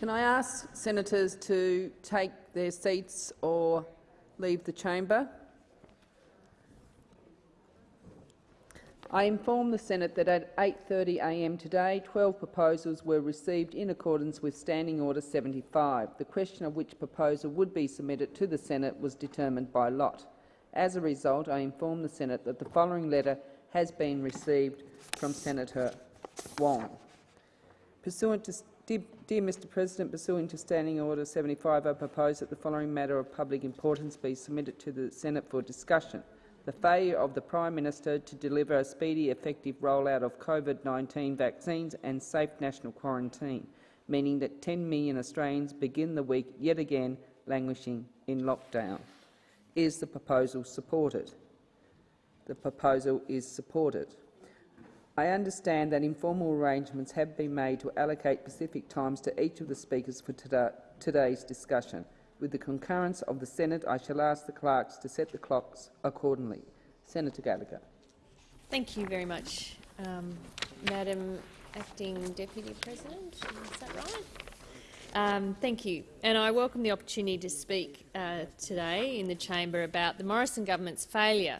Can I ask senators to take their seats or leave the chamber? I inform the Senate that at 8.30am today 12 proposals were received in accordance with Standing Order 75. The question of which proposal would be submitted to the Senate was determined by lot. As a result, I inform the Senate that the following letter has been received from Senator Wong. Pursuant to Dear, dear, Mr President, pursuant to Standing Order 75, I propose that the following matter of public importance be submitted to the Senate for discussion the failure of the Prime Minister to deliver a speedy, effective rollout of COVID-19 vaccines and safe national quarantine, meaning that 10 million Australians begin the week yet again languishing in lockdown. Is the proposal supported? The proposal is supported. I understand that informal arrangements have been made to allocate specific times to each of the speakers for today's discussion. With the concurrence of the Senate, I shall ask the clerks to set the clocks accordingly. Senator Gallagher. Thank you very much, um, Madam Acting Deputy President. Is that right? Um, thank you. And I welcome the opportunity to speak uh, today in the chamber about the Morrison government's failure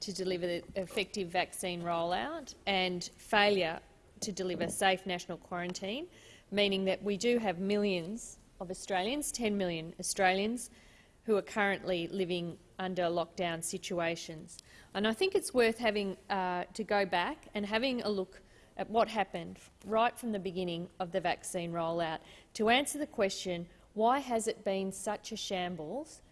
to deliver the effective vaccine rollout and failure to deliver safe national quarantine, meaning that we do have millions of Australians, 10 million Australians, who are currently living under lockdown situations. And I think it's worth having uh, to go back and having a look at what happened right from the beginning of the vaccine rollout to answer the question, why has it been such a shambles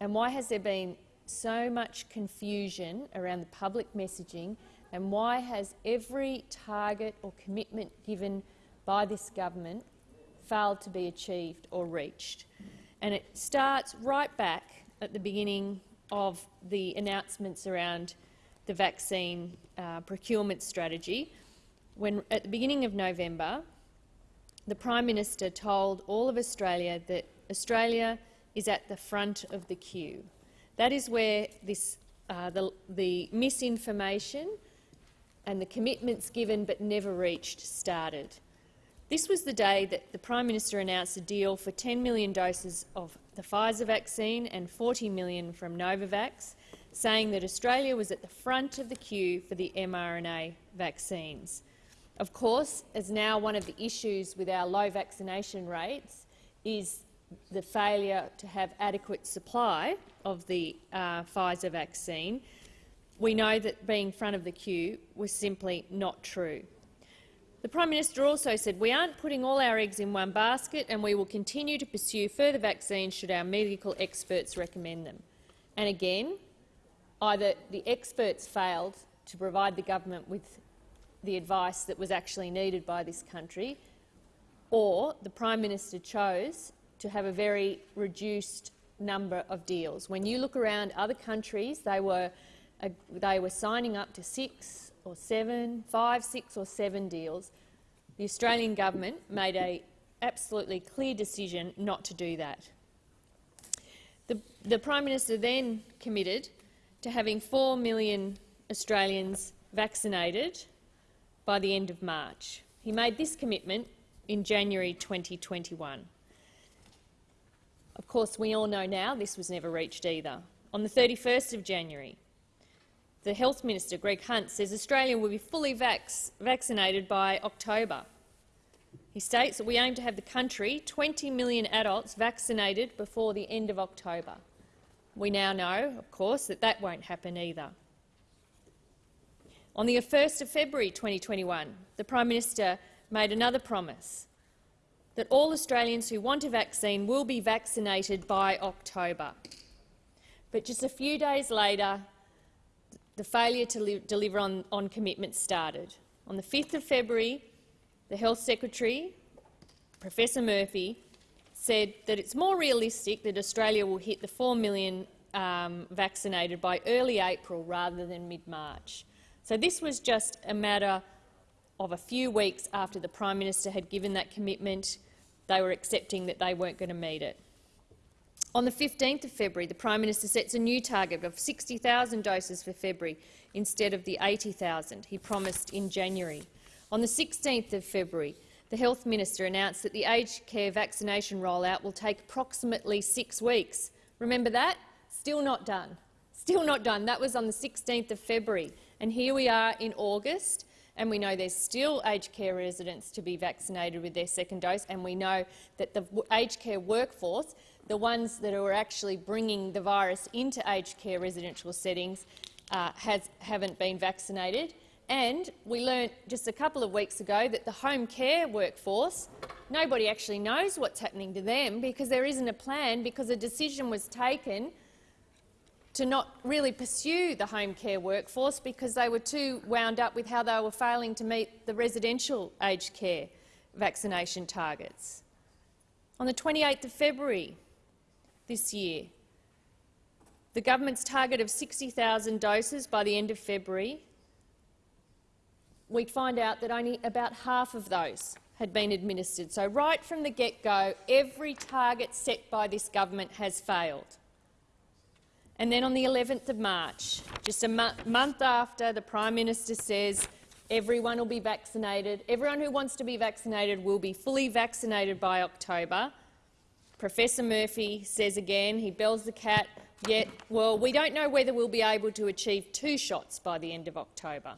and why has there been so much confusion around the public messaging and why has every target or commitment given by this government failed to be achieved or reached. And it starts right back at the beginning of the announcements around the vaccine uh, procurement strategy, when at the beginning of November, the Prime Minister told all of Australia that Australia is at the front of the queue. That is where this, uh, the, the misinformation and the commitments given but never reached started. This was the day that the Prime Minister announced a deal for 10 million doses of the Pfizer vaccine and 40 million from Novavax, saying that Australia was at the front of the queue for the mRNA vaccines. Of course, as now one of the issues with our low vaccination rates is the failure to have adequate supply of the uh, Pfizer vaccine, we know that being front of the queue was simply not true. The Prime Minister also said, we aren't putting all our eggs in one basket and we will continue to pursue further vaccines should our medical experts recommend them. And again, either the experts failed to provide the government with the advice that was actually needed by this country, or the Prime Minister chose to have a very reduced number of deals. When you look around other countries, they were, uh, they were signing up to six, or seven, five, six or seven deals, the Australian government made a absolutely clear decision not to do that. The, the Prime Minister then committed to having 4 million Australians vaccinated by the end of March. He made this commitment in January 2021. Of course, we all know now this was never reached either. On the 31st of January, the Health Minister, Greg Hunt, says Australia will be fully vaccinated by October. He states that we aim to have the country 20 million adults vaccinated before the end of October. We now know, of course, that that won't happen either. On the 1st of February 2021, the Prime Minister made another promise that all Australians who want a vaccine will be vaccinated by October. But just a few days later, the failure to deliver on, on commitments started. On the 5th of February, the Health Secretary, Professor Murphy, said that it's more realistic that Australia will hit the 4 million um, vaccinated by early April rather than mid-March. So this was just a matter of a few weeks after the Prime Minister had given that commitment. They were accepting that they weren't going to meet it. On the 15th of February, the Prime Minister sets a new target of 60,000 doses for February instead of the 80,000 he promised in January. On the 16th of February, the Health Minister announced that the aged care vaccination rollout will take approximately six weeks. Remember that? Still not done. Still not done. That was on the 16th of February. And here we are in August, and we know there's still aged care residents to be vaccinated with their second dose, and we know that the aged care workforce, the ones that are actually bringing the virus into aged care residential settings, uh, has, haven't been vaccinated. And we learnt just a couple of weeks ago that the home care workforce, nobody actually knows what's happening to them because there isn't a plan because a decision was taken to not really pursue the home care workforce because they were too wound up with how they were failing to meet the residential aged care vaccination targets. On the 28th of February this year, the government's target of 60,000 doses by the end of February we'd find out that only about half of those had been administered. So right from the get-go, every target set by this government has failed. And then on the 11th of March, just a mo month after the Prime Minister says everyone will be vaccinated, everyone who wants to be vaccinated will be fully vaccinated by October, Professor Murphy says again, he bells the cat, yet, well, we don't know whether we'll be able to achieve two shots by the end of October.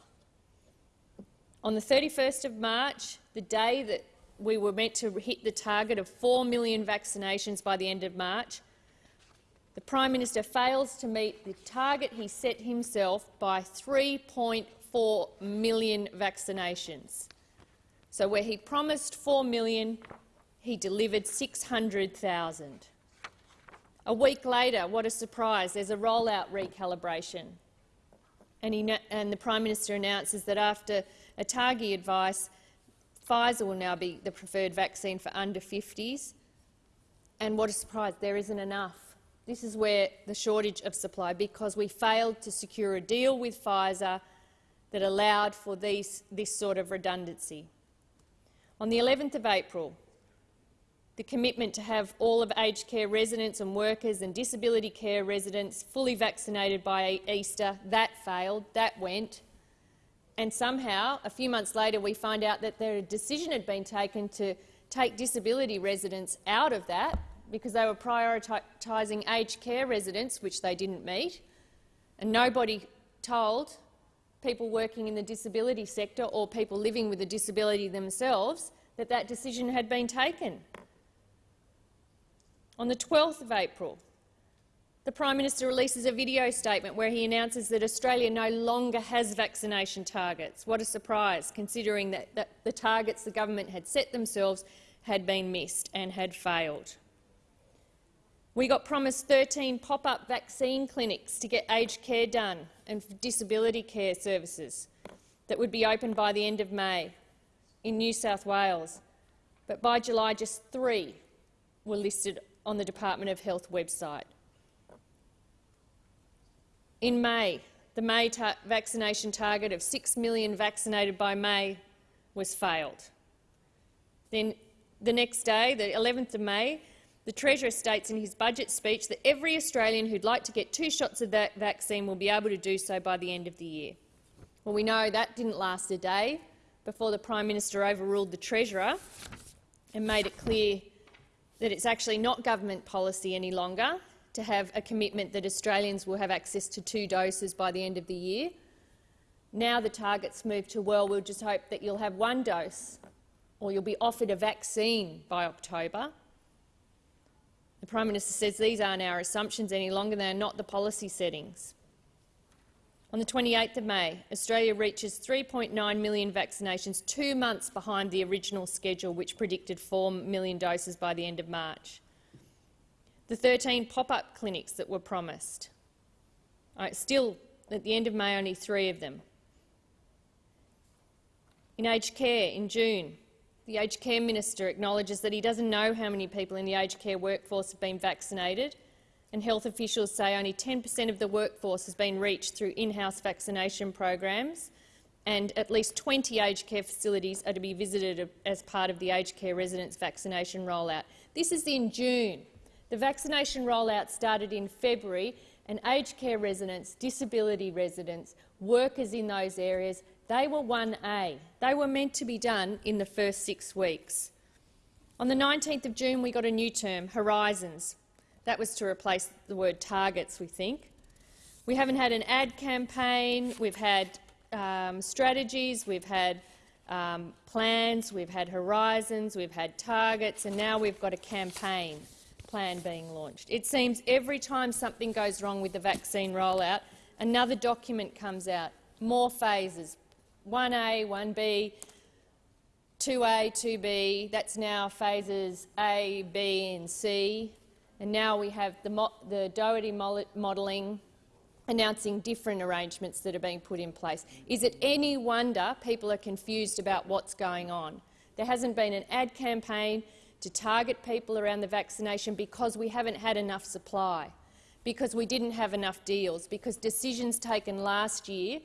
On the 31st of March, the day that we were meant to hit the target of 4 million vaccinations by the end of March, the Prime Minister fails to meet the target he set himself by 3.4 million vaccinations. So where he promised 4 million, he delivered 600,000. A week later, what a surprise, there's a rollout recalibration. And, he, and the Prime Minister announces that after ATAGI advice, Pfizer will now be the preferred vaccine for under 50s. And what a surprise, there isn't enough. This is where the shortage of supply, because we failed to secure a deal with Pfizer that allowed for these, this sort of redundancy. On the 11th of April, the commitment to have all of aged care residents and workers and disability care residents fully vaccinated by Easter, that failed, that went and somehow, a few months later, we find out that a decision had been taken to take disability residents out of that because they were prioritising aged care residents, which they didn't meet, and nobody told people working in the disability sector or people living with a disability themselves that that decision had been taken. On the 12th of April, the Prime Minister releases a video statement where he announces that Australia no longer has vaccination targets. What a surprise, considering that, that the targets the government had set themselves had been missed and had failed. We got promised 13 pop-up vaccine clinics to get aged care done and disability care services that would be open by the end of May in New South Wales. But by July, just three were listed on the Department of Health website. In May, the May ta vaccination target of 6 million vaccinated by May was failed. Then the next day, the 11th of May, the Treasurer states in his budget speech that every Australian who'd like to get two shots of that vaccine will be able to do so by the end of the year. Well, we know that didn't last a day before the Prime Minister overruled the Treasurer and made it clear that it's actually not government policy any longer to have a commitment that Australians will have access to two doses by the end of the year. Now the target's moved to, well, we'll just hope that you'll have one dose or you'll be offered a vaccine by October. The Prime Minister says these aren't our assumptions any longer, they are not the policy settings. On the 28th of May, Australia reaches 3.9 million vaccinations, two months behind the original schedule, which predicted 4 million doses by the end of March the 13 pop-up clinics that were promised. Right, still, at the end of May, only three of them. In aged care, in June, the aged care minister acknowledges that he doesn't know how many people in the aged care workforce have been vaccinated, and health officials say only 10 per cent of the workforce has been reached through in-house vaccination programs, and at least 20 aged care facilities are to be visited as part of the aged care residents vaccination rollout. This is in June. The vaccination rollout started in February and aged care residents, disability residents, workers in those areas, They were 1A. They were meant to be done in the first six weeks. On the 19th of June, we got a new term, Horizons. That was to replace the word targets, we think. We haven't had an ad campaign, we've had um, strategies, we've had um, plans, we've had horizons, we've had targets, and now we've got a campaign plan being launched. It seems every time something goes wrong with the vaccine rollout, another document comes out, more phases, 1A, 1B, 2A, 2B, that's now phases A, B and C, and now we have the, mo the Doherty modelling announcing different arrangements that are being put in place. Is it any wonder people are confused about what's going on? There hasn't been an ad campaign to target people around the vaccination because we haven't had enough supply, because we didn't have enough deals, because decisions taken last year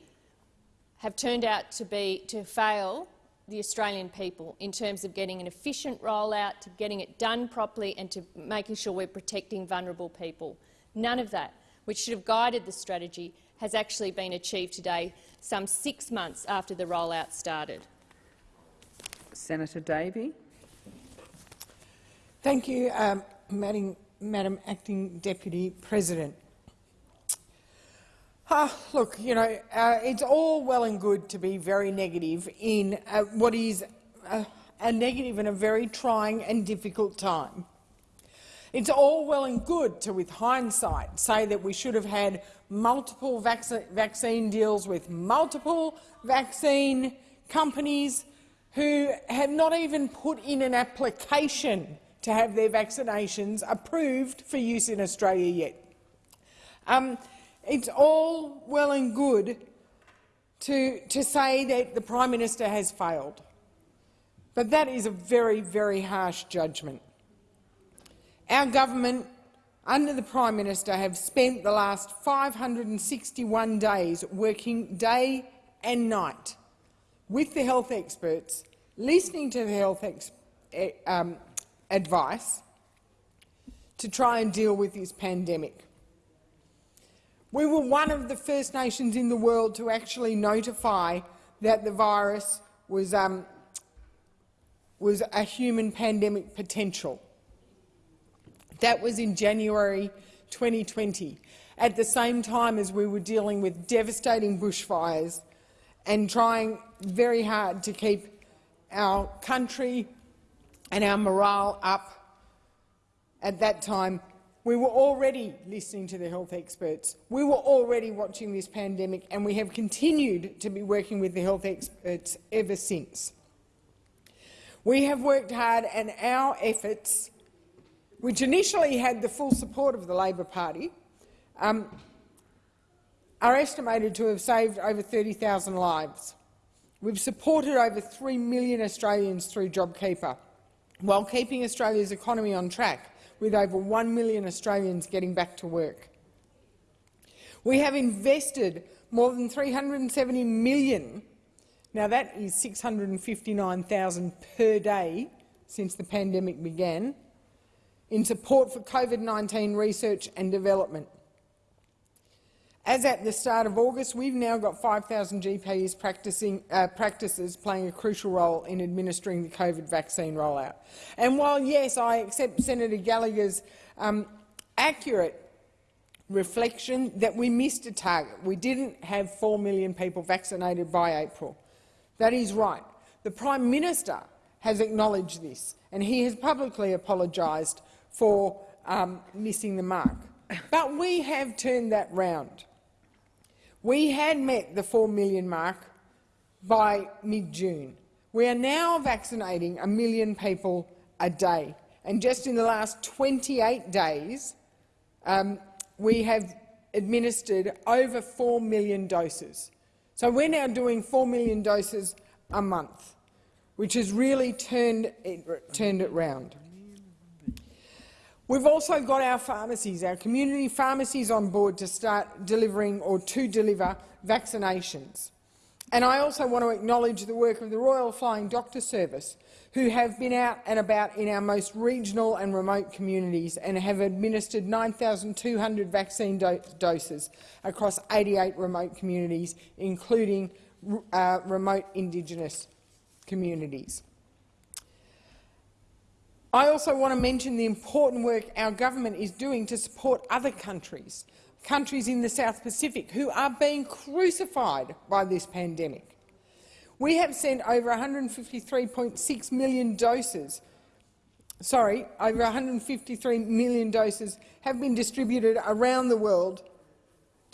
have turned out to, be, to fail the Australian people in terms of getting an efficient rollout, to getting it done properly and to making sure we're protecting vulnerable people. None of that which should have guided the strategy, has actually been achieved today, some six months after the rollout started. Senator Davey. Thank you, um, Madam, Madam Acting Deputy President. Uh, look, you know, uh, it's all well and good to be very negative in uh, what is a negative and a very trying and difficult time. It's all well and good to, with hindsight, say that we should have had multiple vac vaccine deals with multiple vaccine companies who have not even put in an application to have their vaccinations approved for use in Australia yet. Um, it's all well and good to, to say that the Prime Minister has failed, but that is a very, very harsh judgment. Our government, under the Prime Minister, have spent the last 561 days working day and night with the health experts, listening to the health eh, um, advice to try and deal with this pandemic. We were one of the first nations in the world to actually notify that the virus was, um, was a human pandemic potential. That was in January 2020, at the same time as we were dealing with devastating bushfires and trying very hard to keep our country and our morale up. At that time, we were already listening to the health experts. We were already watching this pandemic, and we have continued to be working with the health experts ever since. We have worked hard, and our efforts which initially had the full support of the Labor Party, um, are estimated to have saved over 30,000 lives. We've supported over 3 million Australians through JobKeeper, while keeping Australia's economy on track, with over 1 million Australians getting back to work. We have invested more than 370 million. Now that is 659,000 per day since the pandemic began in support for COVID-19 research and development. As at the start of August, we've now got 5,000 GPs practicing, uh, practices playing a crucial role in administering the COVID vaccine rollout. And while, yes, I accept Senator Gallagher's um, accurate reflection that we missed a target, we didn't have 4 million people vaccinated by April. That is right. The Prime Minister has acknowledged this, and he has publicly apologised for um, missing the mark. But we have turned that round. We had met the 4 million mark by mid-June. We are now vaccinating a million people a day. And just in the last 28 days, um, we have administered over 4 million doses. So we're now doing 4 million doses a month, which has really turned it, turned it round. We've also got our pharmacies, our community pharmacies on board to start delivering or to deliver vaccinations. And I also want to acknowledge the work of the Royal Flying Doctor Service, who have been out and about in our most regional and remote communities and have administered 9,200 vaccine do doses across 88 remote communities, including uh, remote Indigenous communities. I also want to mention the important work our government is doing to support other countries, countries in the South Pacific who are being crucified by this pandemic. We have sent over 153.6 million doses sorry, over 153 million doses have been distributed around the world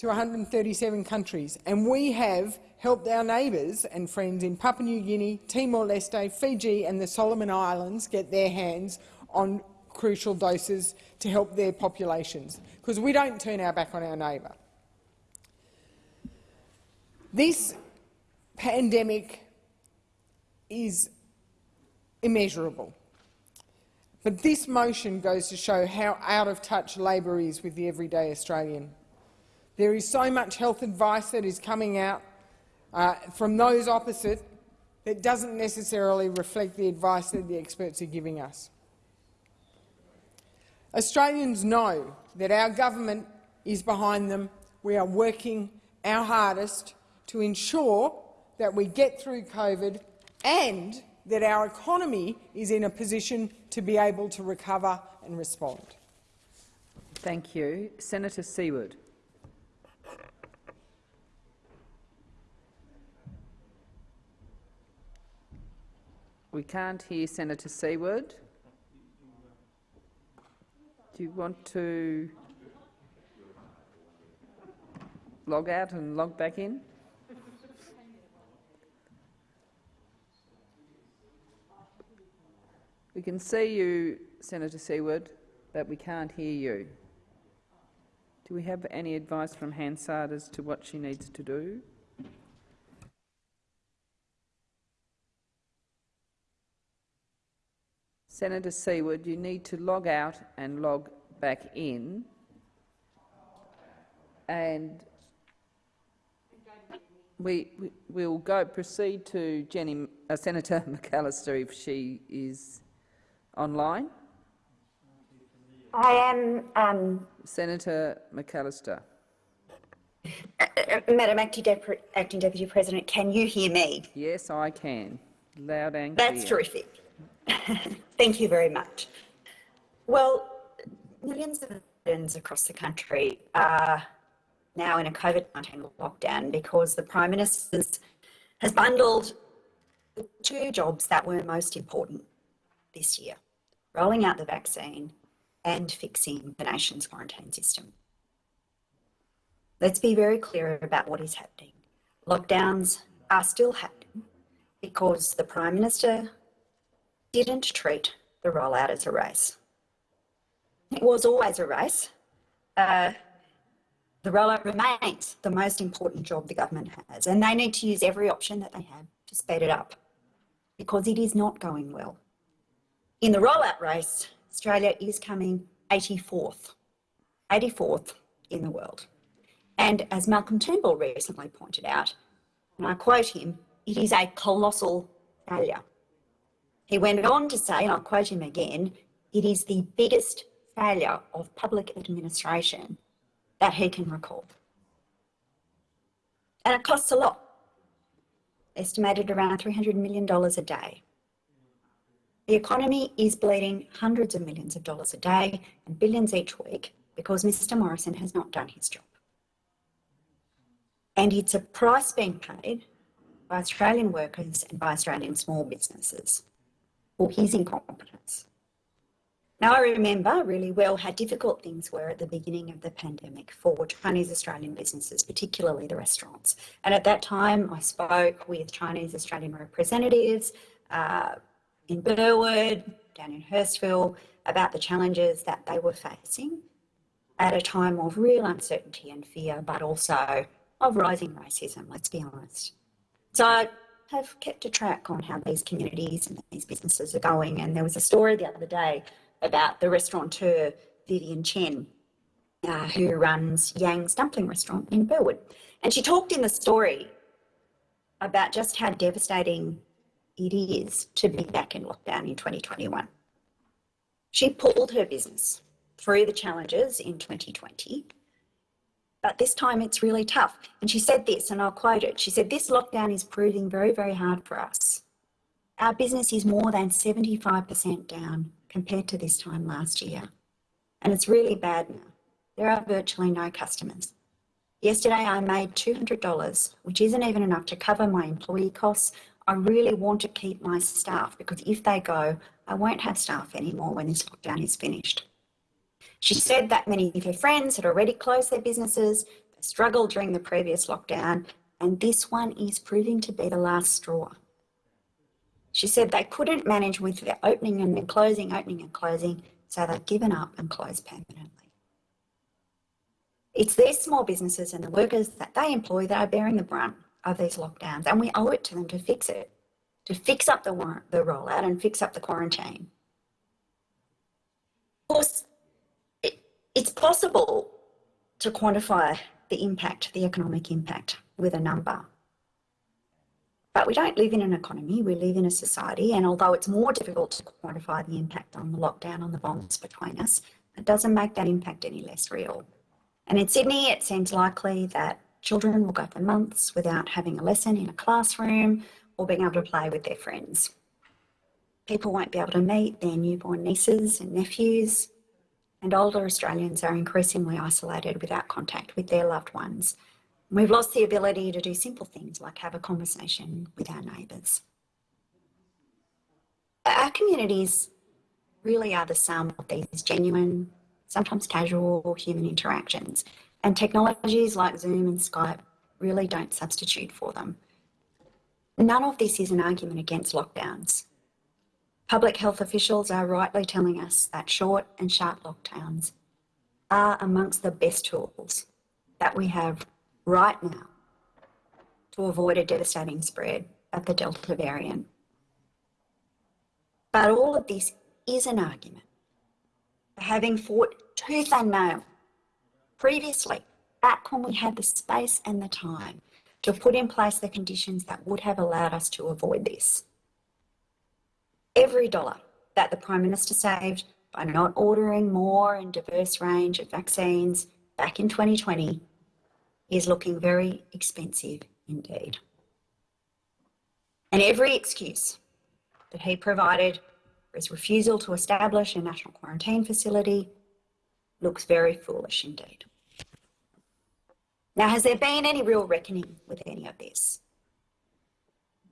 to 137 countries, and we have helped our neighbours and friends in Papua New Guinea, Timor-Leste, Fiji and the Solomon Islands get their hands on crucial doses to help their populations, because we don't turn our back on our neighbour. This pandemic is immeasurable. But this motion goes to show how out of touch Labor is with the everyday Australian. There is so much health advice that is coming out uh, from those opposite that doesn't necessarily reflect the advice that the experts are giving us. Australians know that our government is behind them. We are working our hardest to ensure that we get through COVID and that our economy is in a position to be able to recover and respond. Thank you. Senator Siewert. We can't hear Senator Siewert. Do you want to log out and log back in? We can see you, Senator Siewert, but we can't hear you. Do we have any advice from Hansard as to what she needs to do? Senator Siewert, you need to log out and log back in. And we, we will go proceed to Jenny, uh, Senator McAllister if she is online. I am, um, Senator McAllister. uh, uh, Madam Acting, Dep Acting Deputy President, can you hear me? Yes, I can. Loud and clear. That's terrific. Thank you very much. Well, millions of Australians across the country are now in a COVID-19 lockdown because the Prime Minister has bundled the two jobs that were most important this year, rolling out the vaccine and fixing the nation's quarantine system. Let's be very clear about what is happening. Lockdowns are still happening because the Prime Minister didn't treat the rollout as a race. It was always a race. Uh, the rollout remains the most important job the government has, and they need to use every option that they have to speed it up because it is not going well. In the rollout race, Australia is coming 84th, 84th in the world. And as Malcolm Turnbull recently pointed out, and I quote him, it is a colossal failure. He went on to say, and I'll quote him again, it is the biggest failure of public administration that he can recall. And it costs a lot, estimated around $300 million a day. The economy is bleeding hundreds of millions of dollars a day and billions each week because Mr Morrison has not done his job. And it's a price being paid by Australian workers and by Australian small businesses for his incompetence. Now, I remember really well how difficult things were at the beginning of the pandemic for Chinese Australian businesses, particularly the restaurants. And at that time, I spoke with Chinese Australian representatives uh, in Burwood, down in Hurstville, about the challenges that they were facing at a time of real uncertainty and fear, but also of rising racism, let's be honest. So have kept a track on how these communities and these businesses are going. And there was a story the other day about the restaurateur Vivian Chen, uh, who runs Yang's Dumpling Restaurant in Burwood. And she talked in the story about just how devastating it is to be back in lockdown in 2021. She pulled her business through the challenges in 2020 but this time it's really tough. And she said this, and I'll quote it. She said, This lockdown is proving very, very hard for us. Our business is more than 75% down compared to this time last year. And it's really bad now. There are virtually no customers. Yesterday I made $200, which isn't even enough to cover my employee costs. I really want to keep my staff because if they go, I won't have staff anymore when this lockdown is finished. She said that many of her friends had already closed their businesses, they struggled during the previous lockdown, and this one is proving to be the last straw. She said they couldn't manage with the opening and then closing, opening and closing, so they've given up and closed permanently. It's their small businesses and the workers that they employ that are bearing the brunt of these lockdowns, and we owe it to them to fix it, to fix up the, the rollout and fix up the quarantine. Of course, it's possible to quantify the impact, the economic impact, with a number. But we don't live in an economy, we live in a society, and although it's more difficult to quantify the impact on the lockdown on the bonds between us, it doesn't make that impact any less real. And in Sydney, it seems likely that children will go for months without having a lesson in a classroom or being able to play with their friends. People won't be able to meet their newborn nieces and nephews and older Australians are increasingly isolated without contact with their loved ones. We've lost the ability to do simple things like have a conversation with our neighbours. Our communities really are the sum of these genuine, sometimes casual human interactions, and technologies like Zoom and Skype really don't substitute for them. None of this is an argument against lockdowns. Public health officials are rightly telling us that short and sharp lockdowns are amongst the best tools that we have right now to avoid a devastating spread of the Delta variant. But all of this is an argument for having fought tooth and nail previously, back when we had the space and the time to put in place the conditions that would have allowed us to avoid this every dollar that the Prime Minister saved by not ordering more and diverse range of vaccines back in 2020 is looking very expensive indeed. And every excuse that he provided for his refusal to establish a national quarantine facility looks very foolish indeed. Now, has there been any real reckoning with any of this?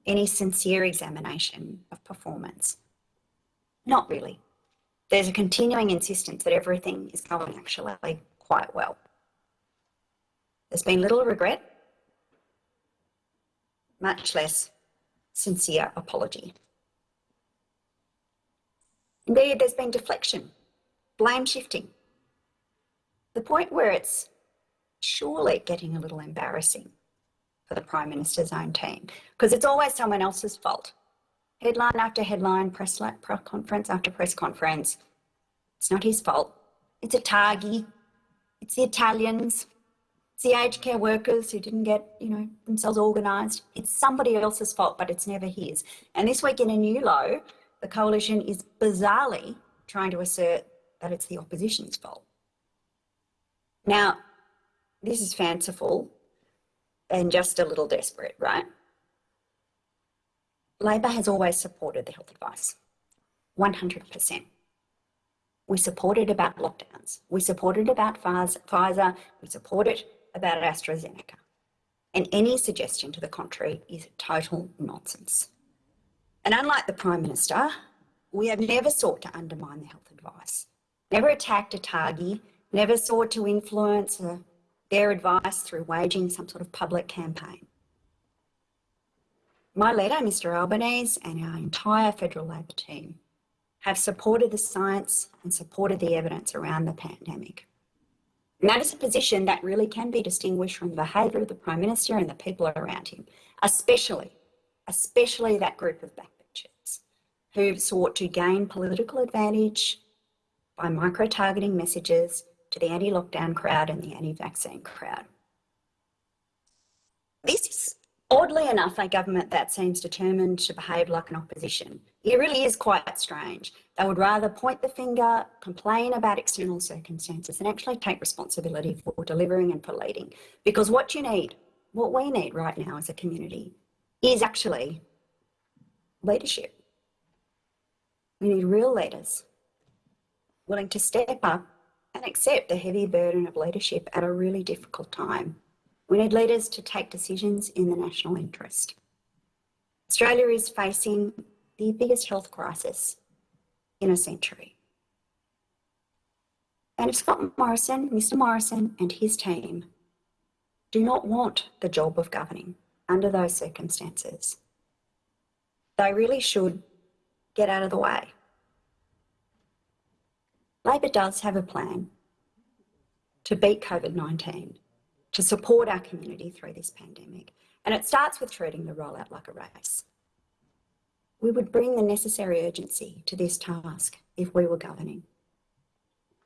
Any sincere examination of performance? Not really. There's a continuing insistence that everything is going actually quite well. There's been little regret, much less sincere apology. Indeed, there's been deflection, blame shifting. The point where it's surely getting a little embarrassing the Prime Minister's own team because it's always someone else's fault. Headline after headline, press, conference after press conference. It's not his fault. It's ATAGI. It's the Italians. It's the aged care workers who didn't get, you know, themselves organised. It's somebody else's fault, but it's never his. And this week in a new low, the coalition is bizarrely trying to assert that it's the opposition's fault. Now, this is fanciful, and just a little desperate, right? Labor has always supported the health advice, 100%. We supported about lockdowns. We supported about Pfizer. We supported about AstraZeneca. And any suggestion to the contrary is total nonsense. And unlike the Prime Minister, we have never sought to undermine the health advice, never attacked ATAGI, never sought to influence a their advice through waging some sort of public campaign. My leader, Mr Albanese, and our entire federal Labor team have supported the science and supported the evidence around the pandemic. And that is a position that really can be distinguished from the behaviour of the Prime Minister and the people around him, especially, especially that group of backbenchers who've sought to gain political advantage by micro-targeting messages to the anti-lockdown crowd and the anti-vaccine crowd. This is Oddly enough, a government that seems determined to behave like an opposition. It really is quite strange. They would rather point the finger, complain about external circumstances, and actually take responsibility for delivering and for leading. Because what you need, what we need right now as a community, is actually leadership. We need real leaders willing to step up and accept the heavy burden of leadership at a really difficult time. We need leaders to take decisions in the national interest. Australia is facing the biggest health crisis in a century. And if Scott Morrison, Mr Morrison and his team do not want the job of governing under those circumstances, they really should get out of the way. Labor does have a plan to beat COVID 19 to support our community through this pandemic. And it starts with treating the rollout like a race. We would bring the necessary urgency to this task if we were governing.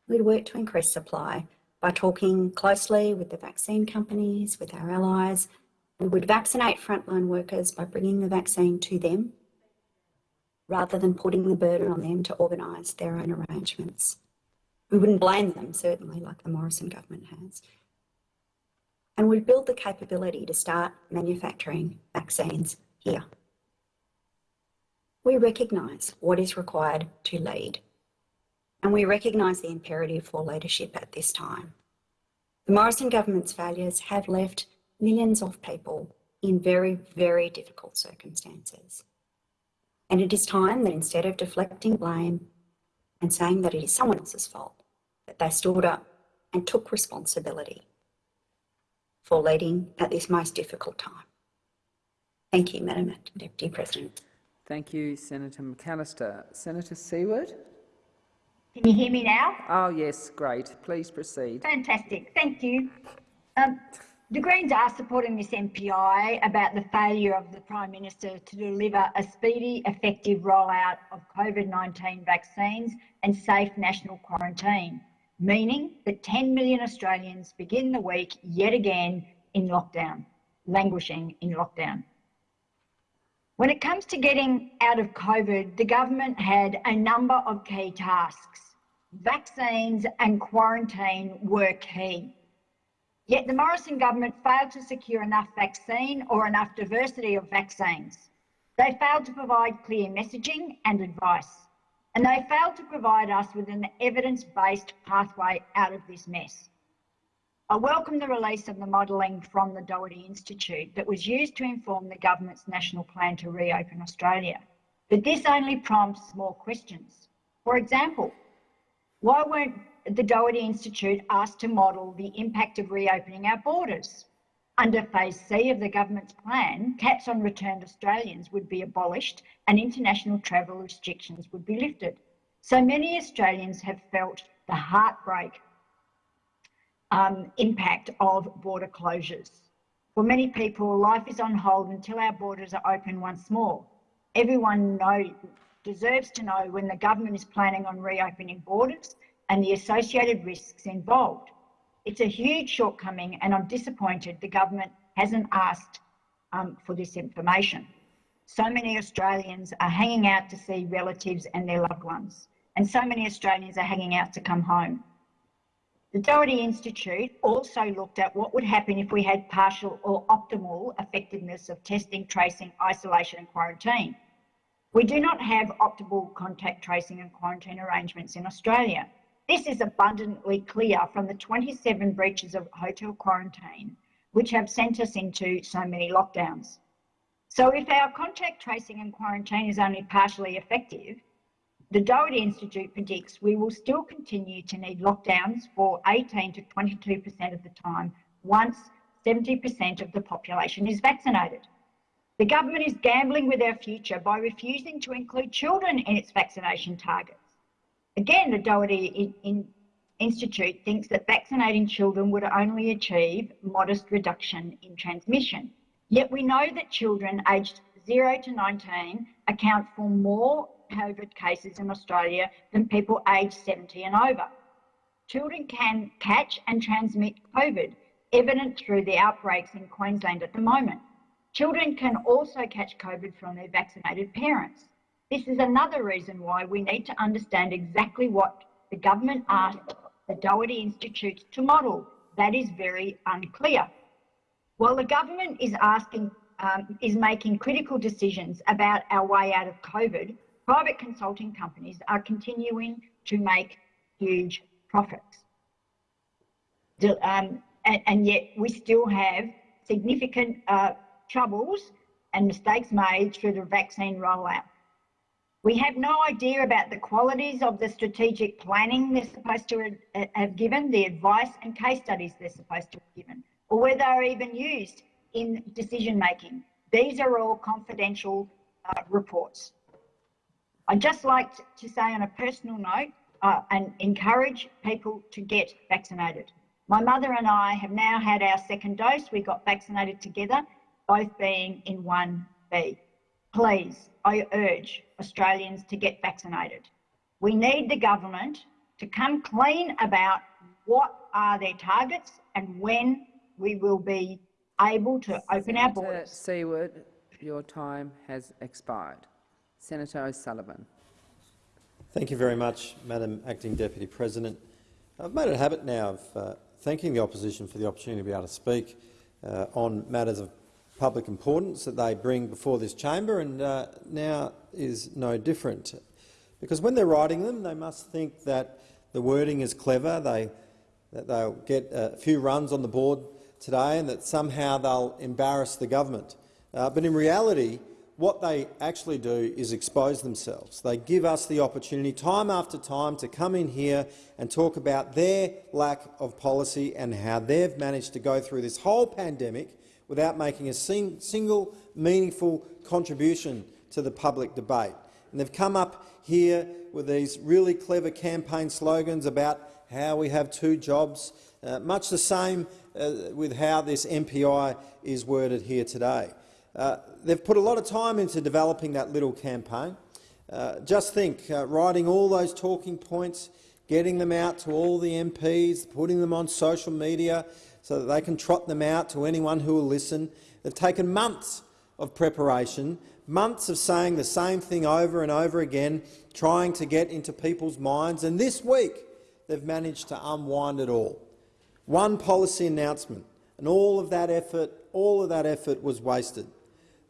We'd work to increase supply by talking closely with the vaccine companies, with our allies. We would vaccinate frontline workers by bringing the vaccine to them rather than putting the burden on them to organise their own arrangements. We wouldn't blame them, certainly, like the Morrison government has and we build the capability to start manufacturing vaccines here. We recognise what is required to lead, and we recognise the imperative for leadership at this time. The Morrison government's failures have left millions of people in very, very difficult circumstances. And it is time that instead of deflecting blame and saying that it is someone else's fault, that they stood up and took responsibility for leading at this most difficult time. Thank you, Madam Deputy President. Thank you, Senator McAllister. Senator Siewert? Can you hear me now? Oh, yes, great. Please proceed. Fantastic. Thank you. Um, the Greens are supporting this MPI about the failure of the Prime Minister to deliver a speedy, effective rollout of COVID-19 vaccines and safe national quarantine meaning that 10 million Australians begin the week yet again in lockdown, languishing in lockdown. When it comes to getting out of COVID, the government had a number of key tasks. Vaccines and quarantine were key. Yet the Morrison government failed to secure enough vaccine or enough diversity of vaccines. They failed to provide clear messaging and advice and they failed to provide us with an evidence-based pathway out of this mess. I welcome the release of the modelling from the Doherty Institute that was used to inform the government's national plan to reopen Australia. But this only prompts more questions. For example, why weren't the Doherty Institute asked to model the impact of reopening our borders? Under phase C of the government's plan, caps on returned Australians would be abolished and international travel restrictions would be lifted. So many Australians have felt the heartbreak um, impact of border closures. For many people, life is on hold until our borders are open once more. Everyone know, deserves to know when the government is planning on reopening borders and the associated risks involved. It's a huge shortcoming and I'm disappointed the government hasn't asked um, for this information. So many Australians are hanging out to see relatives and their loved ones, and so many Australians are hanging out to come home. The Doherty Institute also looked at what would happen if we had partial or optimal effectiveness of testing, tracing, isolation and quarantine. We do not have optimal contact tracing and quarantine arrangements in Australia. This is abundantly clear from the 27 breaches of hotel quarantine, which have sent us into so many lockdowns. So if our contact tracing and quarantine is only partially effective, the Doherty Institute predicts we will still continue to need lockdowns for 18 to 22% of the time once 70% of the population is vaccinated. The government is gambling with our future by refusing to include children in its vaccination targets. Again, the Doherty in, in Institute thinks that vaccinating children would only achieve modest reduction in transmission. Yet we know that children aged 0 to 19 account for more COVID cases in Australia than people aged 70 and over. Children can catch and transmit COVID, evident through the outbreaks in Queensland at the moment. Children can also catch COVID from their vaccinated parents. This is another reason why we need to understand exactly what the government asked the Doherty Institute to model. That is very unclear. While the government is asking, um, is making critical decisions about our way out of COVID, private consulting companies are continuing to make huge profits. Um, and, and, yet we still have significant uh, troubles and mistakes made through the vaccine rollout. We have no idea about the qualities of the strategic planning they're supposed to have given, the advice and case studies they're supposed to have given, or whether they're even used in decision making. These are all confidential uh, reports. I'd just like to say on a personal note uh, and encourage people to get vaccinated. My mother and I have now had our second dose. We got vaccinated together, both being in 1B. Please, I urge Australians to get vaccinated. We need the government to come clean about what are their targets and when we will be able to open our borders. Senator Siewert, your time has expired. Senator O'Sullivan. Thank you very much, Madam Acting Deputy President. I've made it a habit now of uh, thanking the opposition for the opportunity to be able to speak uh, on matters of public importance that they bring before this chamber, and uh, now is no different. Because when they're writing them, they must think that the wording is clever, they, that they'll get a few runs on the board today and that somehow they'll embarrass the government. Uh, but in reality, what they actually do is expose themselves. They give us the opportunity time after time to come in here and talk about their lack of policy and how they've managed to go through this whole pandemic without making a sing single meaningful contribution to the public debate. And they've come up here with these really clever campaign slogans about how we have two jobs, uh, much the same uh, with how this MPI is worded here today. Uh, they've put a lot of time into developing that little campaign. Uh, just think, uh, writing all those talking points, getting them out to all the MPs, putting them on social media so that they can trot them out to anyone who will listen. They've taken months of preparation, months of saying the same thing over and over again, trying to get into people's minds, and this week they've managed to unwind it all. One policy announcement, and all of that effort, all of that effort was wasted.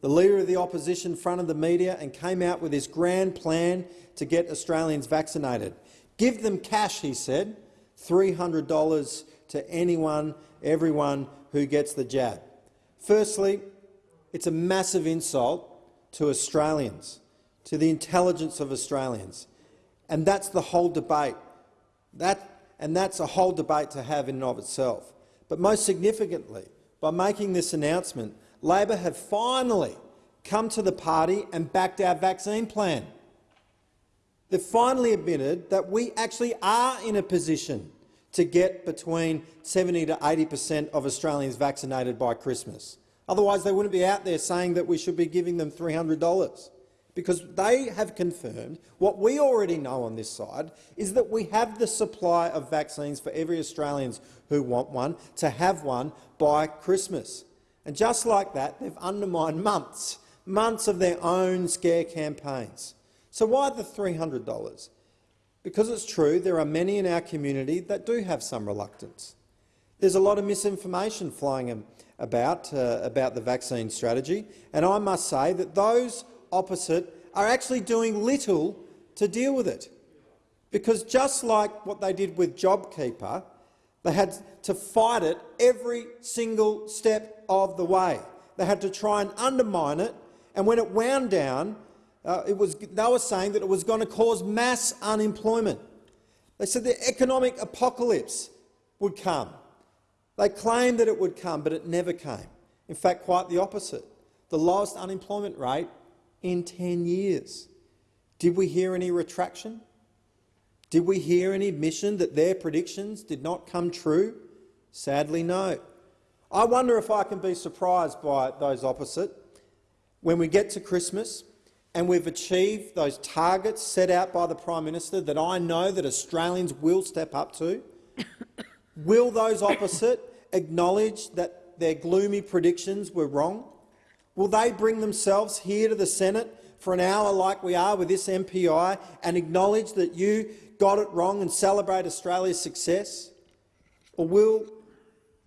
The Leader of the Opposition fronted the media and came out with his grand plan to get Australians vaccinated. Give them cash, he said, $300 to anyone, everyone who gets the jab. Firstly, it's a massive insult to Australians, to the intelligence of Australians. And that's the whole debate. That, and that's a whole debate to have in and of itself. But most significantly, by making this announcement, Labor have finally come to the party and backed our vaccine plan. They've finally admitted that we actually are in a position to get between 70 to 80 per cent of Australians vaccinated by Christmas. Otherwise, they wouldn't be out there saying that we should be giving them $300 because they have confirmed what we already know on this side is that we have the supply of vaccines for every Australian who want one to have one by Christmas. And just like that, they've undermined months, months of their own scare campaigns. So why the $300? Because it's true, there are many in our community that do have some reluctance. There's a lot of misinformation flying about, uh, about the vaccine strategy, and I must say that those opposite are actually doing little to deal with it. Because just like what they did with JobKeeper, they had to fight it every single step of the way. They had to try and undermine it, and when it wound down, uh, it was, they were saying that it was going to cause mass unemployment. They said the economic apocalypse would come. They claimed that it would come, but it never came. In fact, quite the opposite. The lowest unemployment rate in 10 years. Did we hear any retraction? Did we hear any admission that their predictions did not come true? Sadly, no. I wonder if I can be surprised by those opposite when we get to Christmas and we've achieved those targets set out by the Prime Minister that I know that Australians will step up to. will those opposite acknowledge that their gloomy predictions were wrong? Will they bring themselves here to the Senate for an hour like we are with this MPI and acknowledge that you got it wrong and celebrate Australia's success? Or will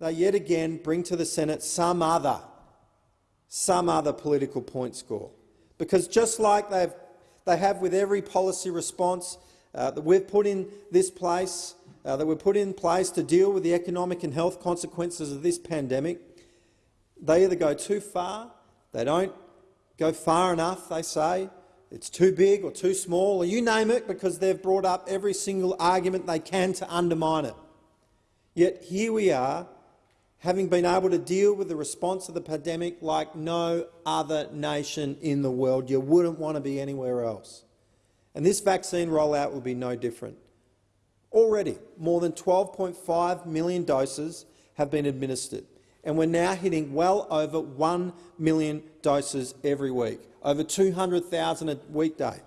they yet again bring to the Senate some other, some other political point score? Because just like they've, they have with every policy response uh, that we've put in this place, uh, that we've put in place to deal with the economic and health consequences of this pandemic, they either go too far, they don't go far enough, they say, it's too big or too small, or you name it, because they've brought up every single argument they can to undermine it. Yet here we are, having been able to deal with the response of the pandemic like no other nation in the world. You wouldn't want to be anywhere else. And this vaccine rollout will be no different. Already, more than 12.5 million doses have been administered, and we're now hitting well over 1 million doses every week, over 200,000 a weekday.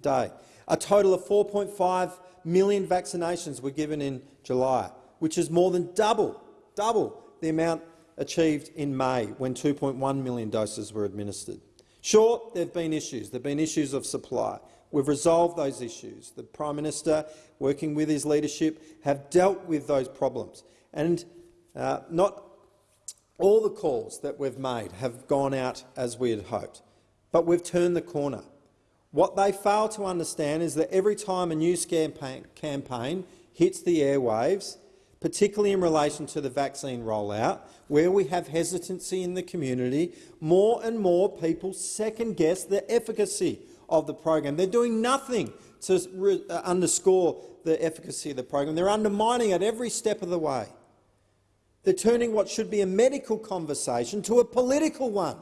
Day. A total of 4.5 million vaccinations were given in July, which is more than double, double the amount achieved in May when 2.1 million doses were administered. Sure, there have been issues. There have been issues of supply. We've resolved those issues. The Prime Minister, working with his leadership, have dealt with those problems. And uh, not all the calls that we've made have gone out as we had hoped, but we've turned the corner. What they fail to understand is that every time a news campaign hits the airwaves, particularly in relation to the vaccine rollout, where we have hesitancy in the community, more and more people second-guess the efficacy of the program. They're doing nothing to uh, underscore the efficacy of the program. They're undermining it every step of the way. They're turning what should be a medical conversation to a political one.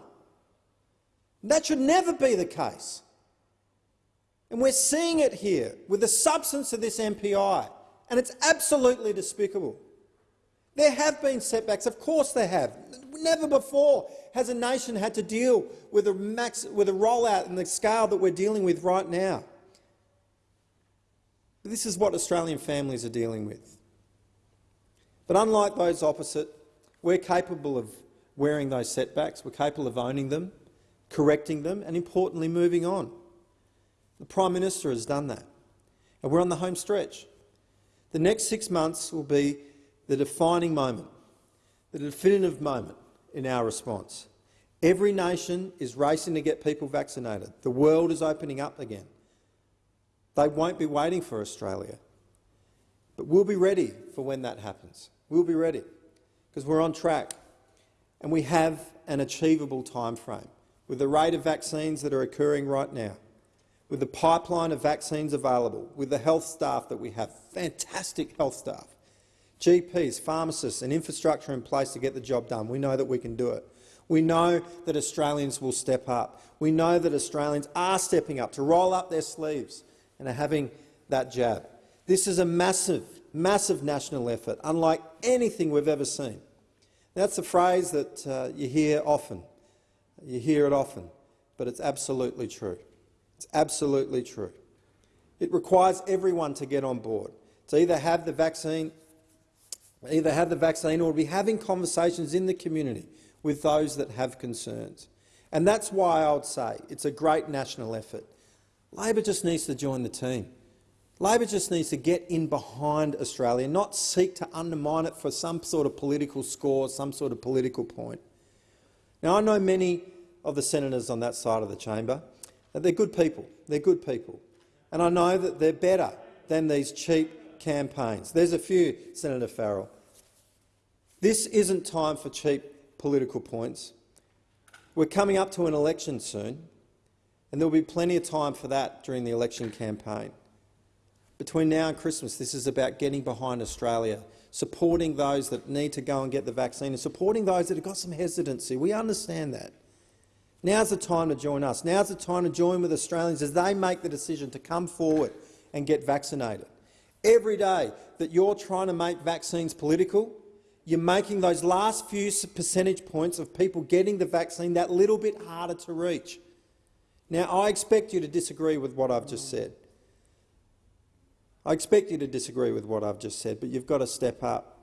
That should never be the case. And we're seeing it here with the substance of this MPI, and it's absolutely despicable. There have been setbacks, of course there have. Never before has a nation had to deal with a, max, with a rollout and the scale that we're dealing with right now. But this is what Australian families are dealing with. But unlike those opposite, we're capable of wearing those setbacks, we're capable of owning them, correcting them and, importantly, moving on. The Prime Minister has done that, and we're on the home stretch. The next six months will be the defining moment, the definitive moment in our response. Every nation is racing to get people vaccinated. The world is opening up again. They won't be waiting for Australia. But we'll be ready for when that happens. We'll be ready because we're on track and we have an achievable time frame with the rate of vaccines that are occurring right now, with the pipeline of vaccines available, with the health staff that we have, fantastic health staff, GPs, pharmacists and infrastructure in place to get the job done. We know that we can do it. We know that Australians will step up. We know that Australians are stepping up to roll up their sleeves and are having that jab. This is a massive, massive national effort, unlike anything we've ever seen. That's a phrase that uh, you hear often. You hear it often, but it's absolutely true. It's absolutely true. It requires everyone to get on board, to either have the vaccine either have the vaccine or be having conversations in the community with those that have concerns. And that's why I would say it's a great national effort. Labor just needs to join the team. Labor just needs to get in behind Australia, not seek to undermine it for some sort of political score, some sort of political point. Now, I know many of the senators on that side of the chamber. They're good people. They're good people. And I know that they're better than these cheap campaigns. There's a few, Senator Farrell. This isn't time for cheap political points. We're coming up to an election soon, and there will be plenty of time for that during the election campaign. Between now and Christmas, this is about getting behind Australia, supporting those that need to go and get the vaccine and supporting those that have got some hesitancy. We understand that. Now's the time to join us. Now's the time to join with Australians as they make the decision to come forward and get vaccinated. Every day that you're trying to make vaccines political, you're making those last few percentage points of people getting the vaccine that little bit harder to reach. Now, I expect you to disagree with what I've just said. I expect you to disagree with what I've just said, but you've got to step up.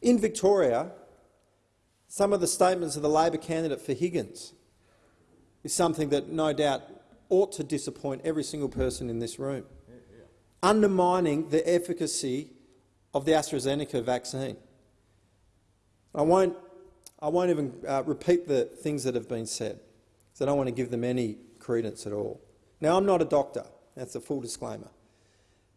In Victoria, Some of the statements of the Labor candidate for Higgins is something that no doubt ought to disappoint every single person in this room, undermining the efficacy of the AstraZeneca vaccine. I won't, I won't even uh, repeat the things that have been said, because I don't want to give them any credence at all. Now, I'm not a doctor. That's a full disclaimer.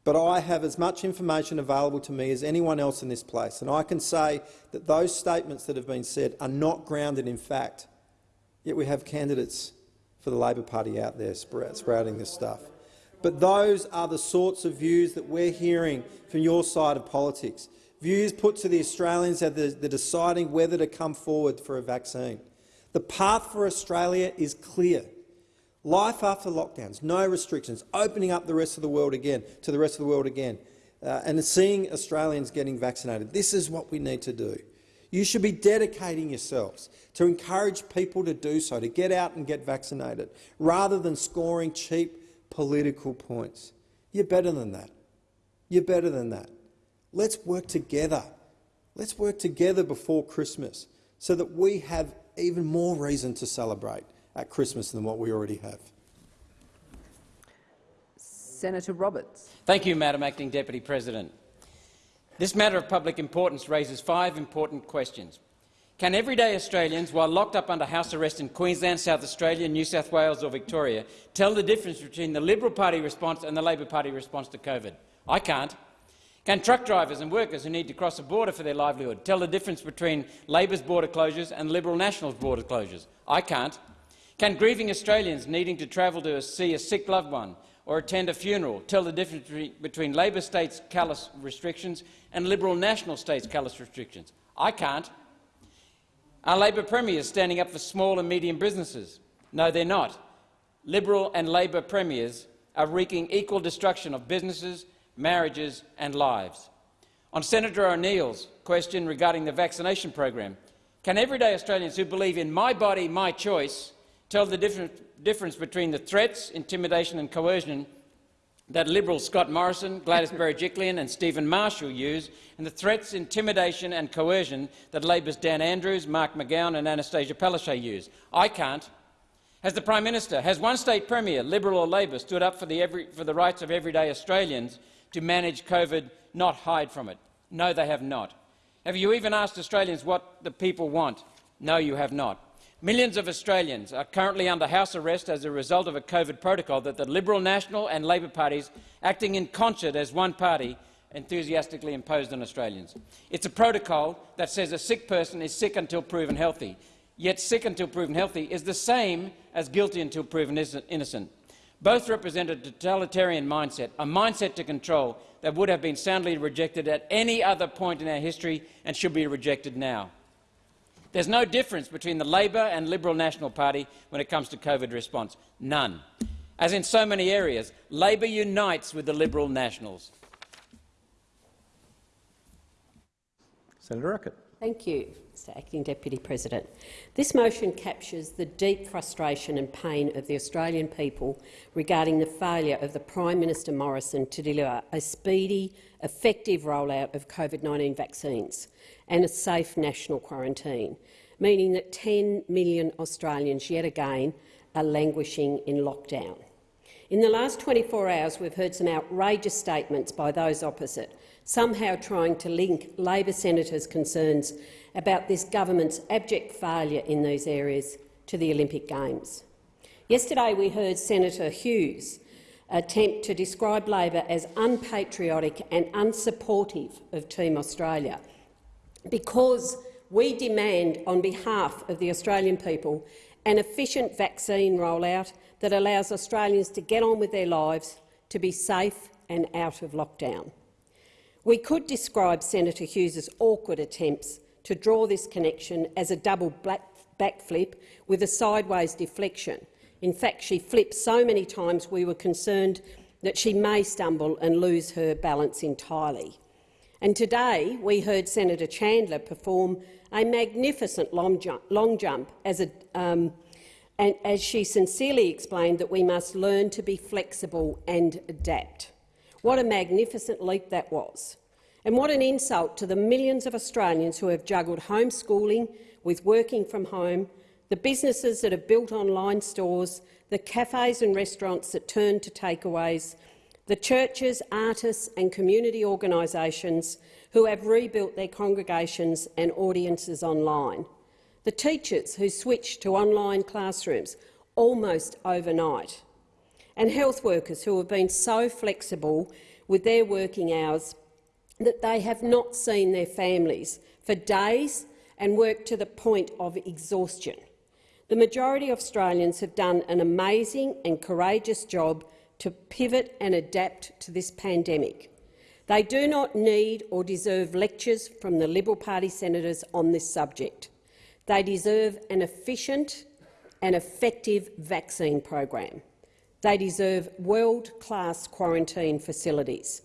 But I have as much information available to me as anyone else in this place, and I can say that those statements that have been said are not grounded in fact. Yet we have candidates for the Labor Party out there sprouting this stuff. But those are the sorts of views that we're hearing from your side of politics, views put to the Australians as they're deciding whether to come forward for a vaccine. The path for Australia is clear. Life after lockdowns, no restrictions, opening up the rest of the world again to the rest of the world again, uh, and seeing Australians getting vaccinated. This is what we need to do. You should be dedicating yourselves to encourage people to do so, to get out and get vaccinated, rather than scoring cheap political points. You're better than that. You're better than that. Let's work together. Let's work together before Christmas so that we have even more reason to celebrate at Christmas than what we already have. Senator Roberts. Thank you, Madam Acting Deputy President. This matter of public importance raises five important questions. Can everyday Australians, while locked up under house arrest in Queensland, South Australia, New South Wales or Victoria, tell the difference between the Liberal Party response and the Labor Party response to COVID? I can't. Can truck drivers and workers who need to cross a border for their livelihood tell the difference between Labor's border closures and Liberal Nationals' border closures? I can't. Can grieving Australians needing to travel to see a sick loved one or attend a funeral tell the difference between Labor states' callous restrictions and Liberal National states' callous restrictions? I can't. Are Labor premiers standing up for small and medium businesses? No, they're not. Liberal and Labor premiers are wreaking equal destruction of businesses, marriages and lives. On Senator O'Neill's question regarding the vaccination program, can everyday Australians who believe in my body, my choice tell the difference, between the threats, intimidation and coercion that Liberals Scott Morrison, Gladys Berejiklian and Steven Marshall use, and the threats, intimidation and coercion that Labor's Dan Andrews, Mark McGowan and Annastacia Palaszczuk use. I can't. Has the Prime Minister, has one state premier, Liberal or Labor, stood up for the, every, for the rights of everyday Australians to manage COVID, not hide from it? No, they have not. Have you even asked Australians what the people want? No, you have not. Millions of Australians are currently under house arrest as a result of a COVID protocol that the Liberal National and Labor parties, acting in concert as one party, enthusiastically imposed on Australians. It's a protocol that says a sick person is sick until proven healthy, yet sick until proven healthy is the same as guilty until proven innocent. Both represent a totalitarian mindset, a mindset to control that would have been soundly rejected at any other point in our history and should be rejected now. There's no difference between the Labor and Liberal National Party when it comes to COVID response. None. As in so many areas, Labor unites with the Liberal Nationals. Senator Urquhart. Thank you, Mr Acting Deputy President. This motion captures the deep frustration and pain of the Australian people regarding the failure of the Prime Minister Morrison to deliver a speedy, effective rollout of COVID-19 vaccines and a safe national quarantine, meaning that 10 million Australians yet again are languishing in lockdown. In the last 24 hours, we've heard some outrageous statements by those opposite, somehow trying to link Labor senators' concerns about this government's abject failure in these areas to the Olympic Games. Yesterday we heard Senator Hughes attempt to describe Labor as unpatriotic and unsupportive of Team Australia, because we demand on behalf of the Australian people an efficient vaccine rollout that allows Australians to get on with their lives, to be safe and out of lockdown. We could describe Senator Hughes's awkward attempts to draw this connection as a double backflip with a sideways deflection. In fact, she flipped so many times we were concerned that she may stumble and lose her balance entirely. And today we heard Senator Chandler perform a magnificent long jump, long jump as, a, um, and as she sincerely explained that we must learn to be flexible and adapt. What a magnificent leap that was. And what an insult to the millions of Australians who have juggled homeschooling with working from home, the businesses that have built online stores, the cafes and restaurants that turn to takeaways, the churches, artists and community organisations who have rebuilt their congregations and audiences online, the teachers who switched to online classrooms almost overnight, and health workers who have been so flexible with their working hours that they have not seen their families for days and worked to the point of exhaustion. The majority of Australians have done an amazing and courageous job to pivot and adapt to this pandemic. They do not need or deserve lectures from the Liberal Party senators on this subject. They deserve an efficient and effective vaccine program. They deserve world-class quarantine facilities.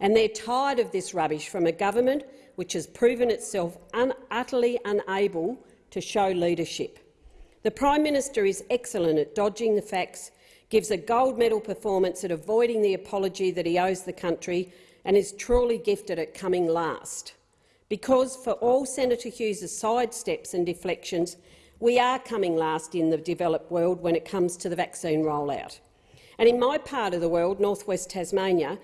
And they're tired of this rubbish from a government which has proven itself un utterly unable to show leadership. The Prime Minister is excellent at dodging the facts, gives a gold medal performance at avoiding the apology that he owes the country and is truly gifted at coming last. Because for all Senator Hughes' sidesteps and deflections, we are coming last in the developed world when it comes to the vaccine rollout. And in my part of the world, northwest Tasmania,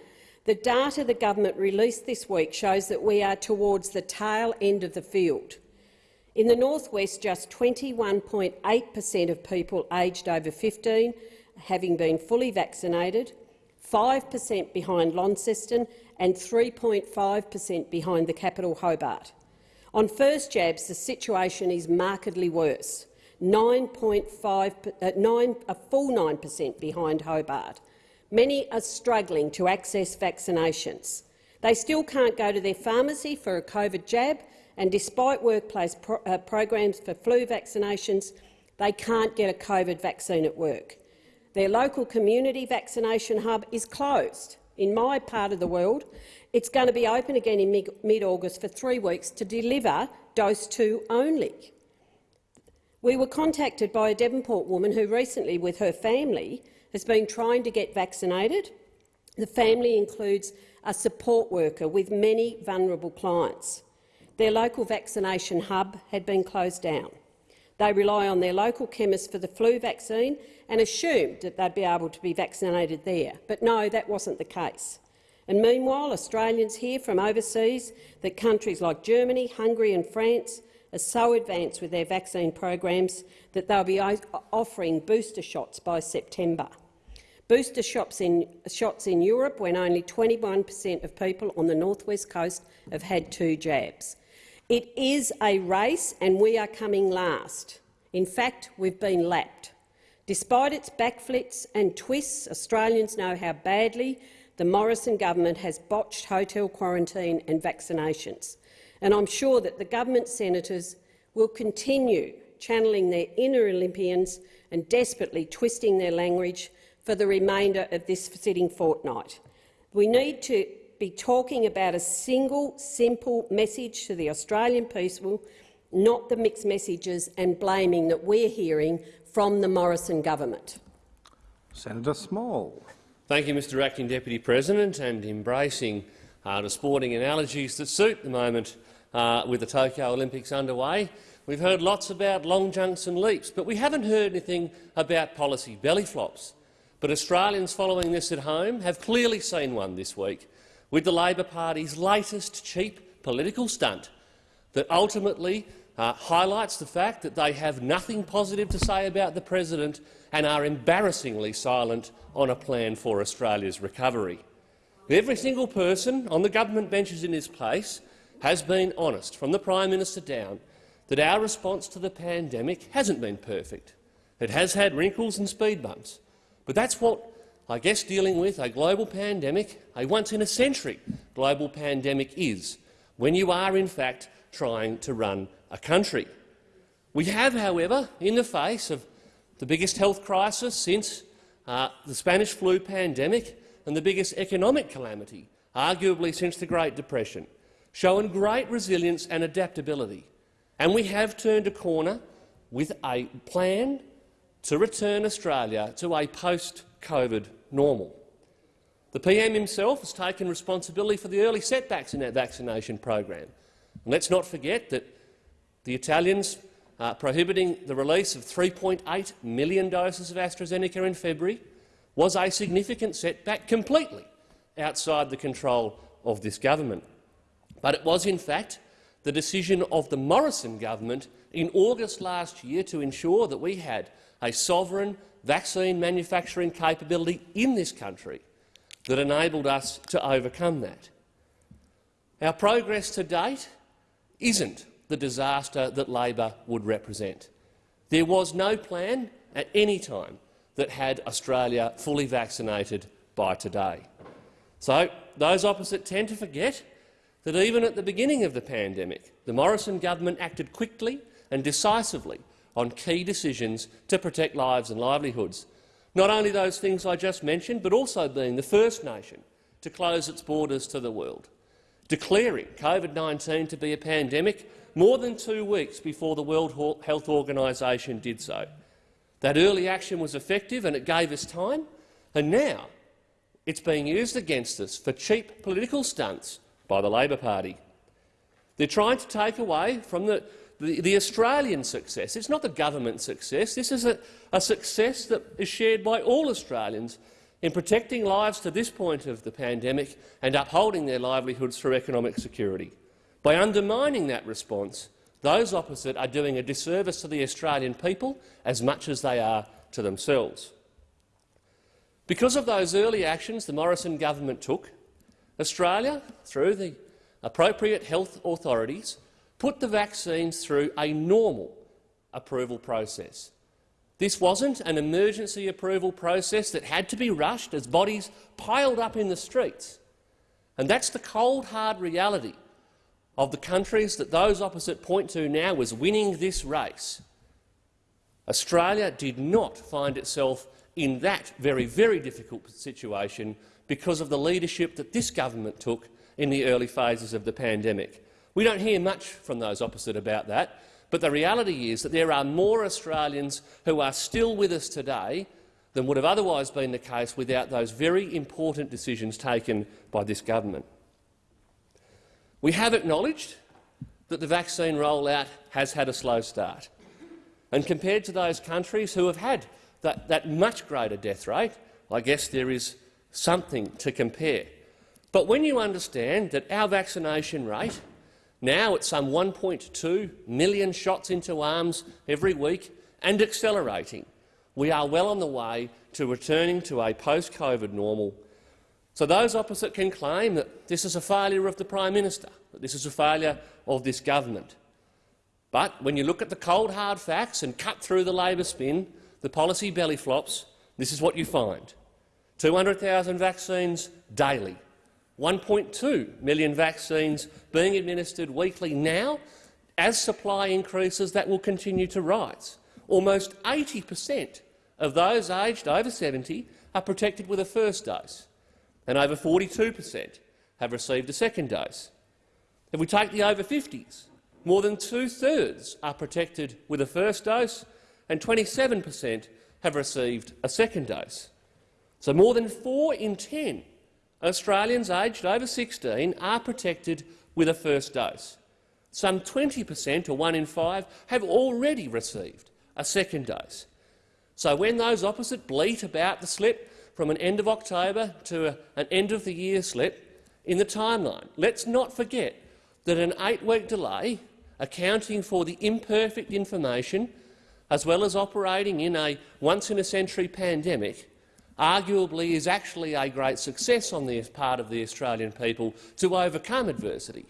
the data the government released this week shows that we are towards the tail end of the field. In the northwest, just 21.8 per cent of people aged over 15 having been fully vaccinated, 5 per cent behind Launceston and 3.5 per cent behind the capital Hobart. On first jabs, the situation is markedly worse, 9.5, uh, 9, a full 9 per cent behind Hobart. Many are struggling to access vaccinations. They still can't go to their pharmacy for a COVID jab and despite workplace pro uh, programs for flu vaccinations, they can't get a COVID vaccine at work. Their local community vaccination hub is closed. In my part of the world, it's going to be open again in mid-August for three weeks to deliver dose two only. We were contacted by a Devonport woman who recently, with her family, has been trying to get vaccinated. The family includes a support worker with many vulnerable clients. Their local vaccination hub had been closed down. They rely on their local chemist for the flu vaccine and assumed that they'd be able to be vaccinated there. But no, that wasn't the case. And meanwhile, Australians hear from overseas that countries like Germany, Hungary and France are so advanced with their vaccine programs that they'll be offering booster shots by September. Booster shots in, shots in Europe when only 21 per cent of people on the northwest coast have had two jabs. It is a race and we are coming last. In fact, we've been lapped. Despite its backflips and twists, Australians know how badly the Morrison government has botched hotel quarantine and vaccinations. And I'm sure that the government senators will continue channelling their inner Olympians and desperately twisting their language for the remainder of this sitting fortnight. We need to be talking about a single, simple message to the Australian people, not the mixed messages and blaming that we're hearing from the Morrison government. Senator Small. Thank you, Mr Acting Deputy President, and embracing uh, the sporting analogies that suit the moment uh, with the Tokyo Olympics underway. We've heard lots about long jumps and leaps, but we haven't heard anything about policy belly flops. But Australians following this at home have clearly seen one this week with the Labor Party's latest cheap political stunt that ultimately uh, highlights the fact that they have nothing positive to say about the president and are embarrassingly silent on a plan for Australia's recovery. Every single person on the government benches in this place has been honest, from the Prime Minister down, that our response to the pandemic hasn't been perfect. It has had wrinkles and speed bumps, but that's what I guess dealing with a global pandemic, a once-in-a-century global pandemic is, when you are in fact trying to run a country. We have, however, in the face of the biggest health crisis since uh, the Spanish flu pandemic and the biggest economic calamity, arguably since the Great Depression, shown great resilience and adaptability. And we have turned a corner with a plan to return Australia to a post-COVID normal. The PM himself has taken responsibility for the early setbacks in that vaccination program. And let's not forget that the Italians prohibiting the release of 3.8 million doses of AstraZeneca in February was a significant setback completely outside the control of this government. But it was, in fact, the decision of the Morrison government in August last year to ensure that we had a sovereign vaccine manufacturing capability in this country that enabled us to overcome that. Our progress to date isn't the disaster that Labor would represent. There was no plan at any time that had Australia fully vaccinated by today. So those opposite tend to forget that even at the beginning of the pandemic, the Morrison government acted quickly and decisively on key decisions to protect lives and livelihoods. Not only those things I just mentioned, but also being the first nation to close its borders to the world, declaring COVID-19 to be a pandemic more than two weeks before the World Health Organisation did so. That early action was effective and it gave us time, and now it's being used against us for cheap political stunts by the Labor Party. They're trying to take away from the, the, the Australian success. It's not the government success. This is a, a success that is shared by all Australians in protecting lives to this point of the pandemic and upholding their livelihoods through economic security. By undermining that response, those opposite are doing a disservice to the Australian people as much as they are to themselves. Because of those early actions the Morrison government took, Australia, through the appropriate health authorities, put the vaccines through a normal approval process. This wasn't an emergency approval process that had to be rushed as bodies piled up in the streets. And that's the cold, hard reality of the countries that those opposite point to now as winning this race. Australia did not find itself in that very, very difficult situation because of the leadership that this government took in the early phases of the pandemic. We don't hear much from those opposite about that, but the reality is that there are more Australians who are still with us today than would have otherwise been the case without those very important decisions taken by this government. We have acknowledged that the vaccine rollout has had a slow start. And compared to those countries who have had that, that much greater death rate, I guess there is something to compare. But when you understand that our vaccination rate, now at some 1.2 million shots into arms every week and accelerating, we are well on the way to returning to a post-COVID normal. So those opposite can claim that this is a failure of the Prime Minister, that this is a failure of this government. But when you look at the cold, hard facts and cut through the Labor spin, the policy belly flops, this is what you find. 200,000 vaccines daily, 1.2 million vaccines being administered weekly now. As supply increases, that will continue to rise. Almost 80 per cent of those aged over 70 are protected with a first dose, and over 42 per cent have received a second dose. If we take the over 50s, more than two-thirds are protected with a first dose, and 27 per cent have received a second dose. So more than 4 in 10 Australians aged over 16 are protected with a first dose. Some 20 per cent, or 1 in 5, have already received a second dose. So when those opposite bleat about the slip from an end of October to an end-of-the-year slip in the timeline, let's not forget that an eight-week delay, accounting for the imperfect information, as well as operating in a once-in-a-century pandemic, arguably is actually a great success on the part of the Australian people to overcome adversity,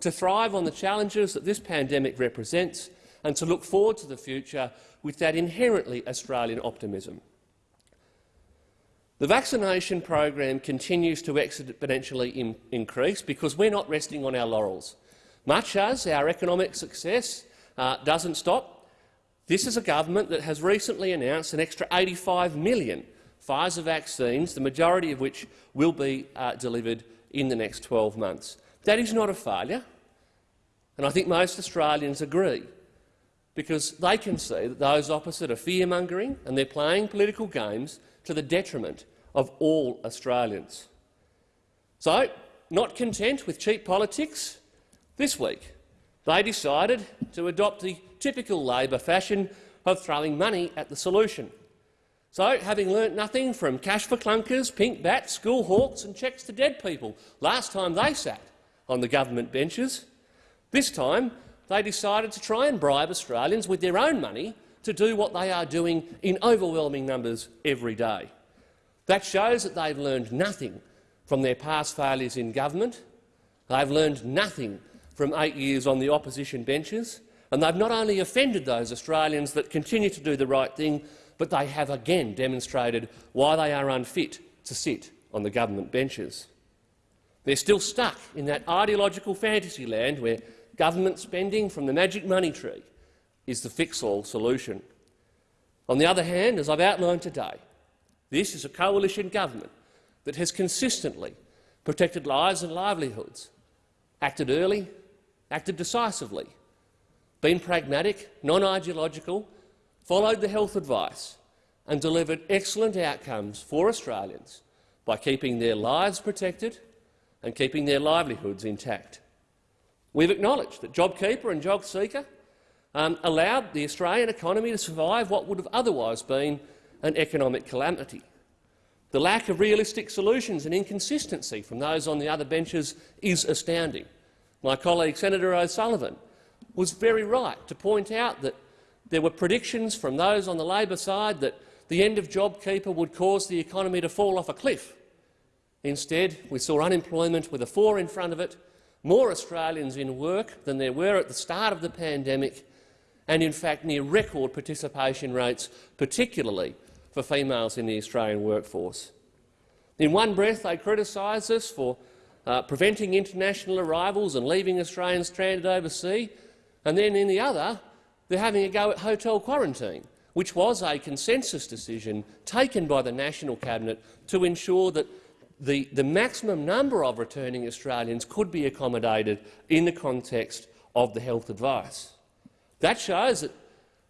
to thrive on the challenges that this pandemic represents and to look forward to the future with that inherently Australian optimism. The vaccination program continues to exponentially in increase because we're not resting on our laurels. Much as our economic success uh, doesn't stop, this is a government that has recently announced an extra 85 million Pfizer vaccines, the majority of which will be uh, delivered in the next 12 months. That is not a failure, and I think most Australians agree, because they can see that those opposite are fear-mongering and they're playing political games to the detriment of all Australians. So, not content with cheap politics, this week they decided to adopt the typical Labor fashion of throwing money at the solution. So, having learnt nothing from cash for clunkers, pink bats, school hawks and checks to dead people last time they sat on the government benches, this time they decided to try and bribe Australians with their own money to do what they are doing in overwhelming numbers every day. That shows that they've learned nothing from their past failures in government. They've learned nothing from eight years on the opposition benches, and they've not only offended those Australians that continue to do the right thing, but they have again demonstrated why they are unfit to sit on the government benches. They're still stuck in that ideological fantasy land where government spending from the magic money tree is the fix-all solution. On the other hand, as I've outlined today, this is a coalition government that has consistently protected lives and livelihoods, acted early, acted decisively, been pragmatic, non-ideological, followed the health advice and delivered excellent outcomes for Australians by keeping their lives protected and keeping their livelihoods intact. We've acknowledged that JobKeeper and JobSeeker um, allowed the Australian economy to survive what would have otherwise been an economic calamity. The lack of realistic solutions and inconsistency from those on the other benches is astounding. My colleague Senator O'Sullivan was very right to point out that there were predictions from those on the Labor side that the end of JobKeeper would cause the economy to fall off a cliff. Instead, we saw unemployment with a four in front of it, more Australians in work than there were at the start of the pandemic, and in fact near record participation rates, particularly for females in the Australian workforce. In one breath, they criticised us for uh, preventing international arrivals and leaving Australians stranded overseas, and then in the other, they're having a go at hotel quarantine, which was a consensus decision taken by the National Cabinet to ensure that the, the maximum number of returning Australians could be accommodated in the context of the health advice. That shows that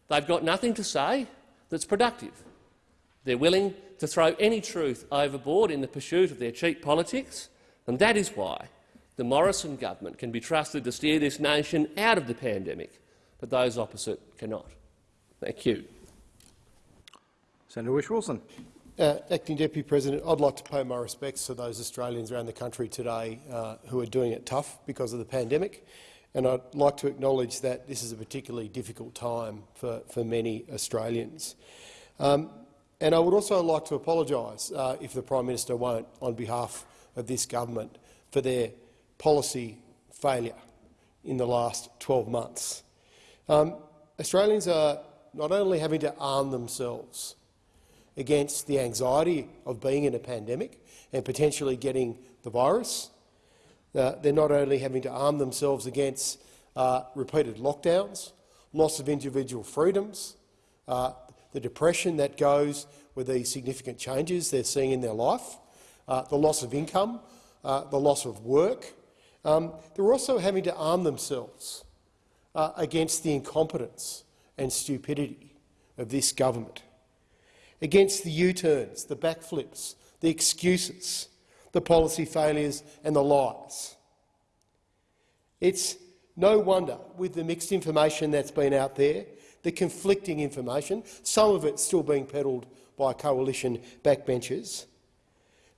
they've got nothing to say that's productive. They're willing to throw any truth overboard in the pursuit of their cheap politics, and that is why the Morrison government can be trusted to steer this nation out of the pandemic, but those opposite cannot. Thank you. Senator Whish-Wilson. Uh, Acting Deputy President, I'd like to pay my respects to those Australians around the country today uh, who are doing it tough because of the pandemic. And I'd like to acknowledge that this is a particularly difficult time for, for many Australians. Um, and I would also like to apologise, uh, if the Prime Minister won't, on behalf of this government, for their policy failure in the last 12 months. Um, Australians are not only having to arm themselves against the anxiety of being in a pandemic and potentially getting the virus, uh, they're not only having to arm themselves against uh, repeated lockdowns, loss of individual freedoms, uh, the depression that goes with these significant changes they're seeing in their life, uh, the loss of income, uh, the loss of work. Um, they're also having to arm themselves uh, against the incompetence and stupidity of this government, against the U-turns, the backflips, the excuses, the policy failures and the lies. It's no wonder, with the mixed information that's been out there, the conflicting information, some of it still being peddled by coalition backbenchers,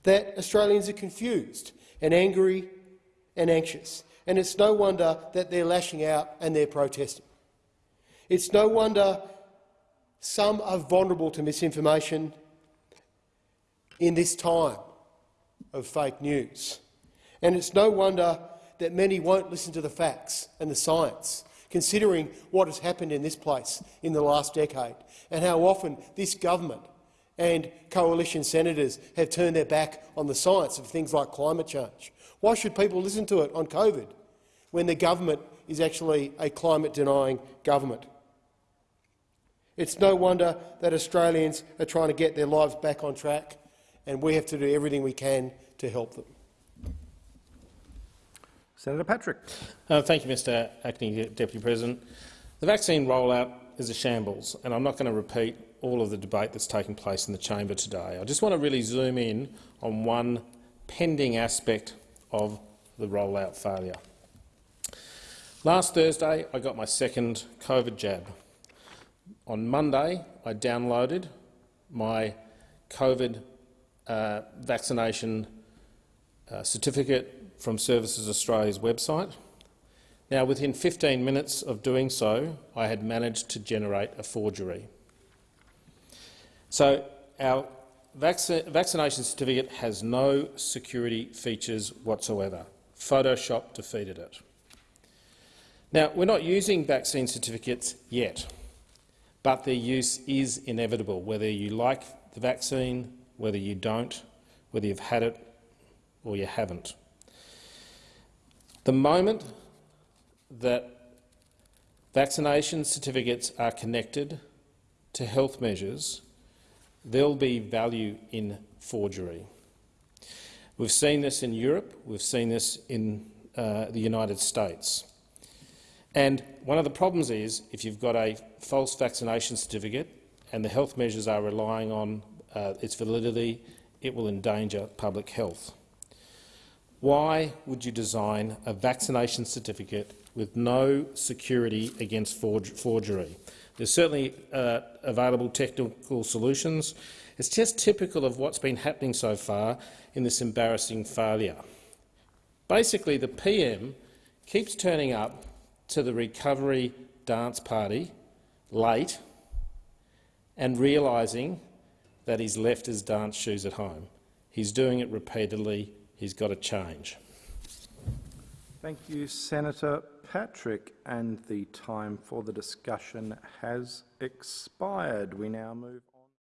that Australians are confused and angry and anxious. And it's no wonder that they're lashing out and they're protesting. It's no wonder some are vulnerable to misinformation in this time of fake news. And it's no wonder that many won't listen to the facts and the science considering what has happened in this place in the last decade and how often this government and coalition senators have turned their back on the science of things like climate change. Why should people listen to it on COVID when the government is actually a climate-denying government? It's no wonder that Australians are trying to get their lives back on track, and we have to do everything we can to help them. Senator Patrick. Uh, thank you, Mr Acting Deputy President. The vaccine rollout is a shambles, and I'm not going to repeat all of the debate that's taken place in the chamber today. I just want to really zoom in on one pending aspect of the rollout failure. Last Thursday, I got my second COVID jab. On Monday, I downloaded my COVID uh, vaccination uh, certificate from Services Australia's website. Now, within 15 minutes of doing so, I had managed to generate a forgery. So our vac vaccination certificate has no security features whatsoever. Photoshop defeated it. Now, we're not using vaccine certificates yet, but their use is inevitable, whether you like the vaccine, whether you don't, whether you've had it or you haven't. The moment that vaccination certificates are connected to health measures, there'll be value in forgery. We've seen this in Europe, we've seen this in uh, the United States. And one of the problems is, if you've got a false vaccination certificate and the health measures are relying on uh, its validity, it will endanger public health. Why would you design a vaccination certificate with no security against forgery? There's certainly uh, available technical solutions. It's just typical of what's been happening so far in this embarrassing failure. Basically, the PM keeps turning up to the recovery dance party late and realising that he's left his dance shoes at home. He's doing it repeatedly. He's got to change. Thank you, Senator Patrick. And the time for the discussion has expired. We now move